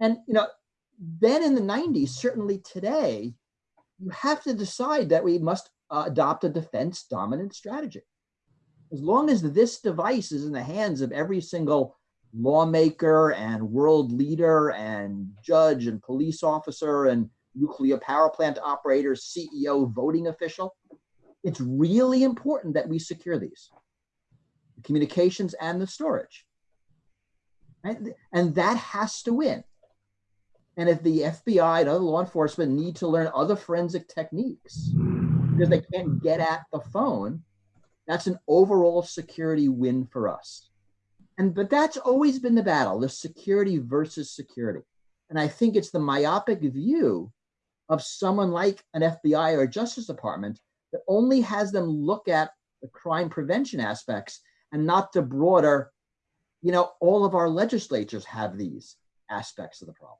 And, you know, then in the 90s, certainly today, you have to decide that we must uh, adopt a defense dominant strategy. As long as this device is in the hands of every single lawmaker and world leader and judge and police officer and nuclear power plant operator, CEO, voting official, it's really important that we secure these the communications and the storage. Right? And that has to win. And if the FBI and other law enforcement need to learn other forensic techniques because they can't get at the phone, that's an overall security win for us. And but that's always been the battle, the security versus security. And I think it's the myopic view of someone like an FBI or a Justice Department that only has them look at the crime prevention aspects and not the broader, you know, all of our legislatures have these aspects of the problem.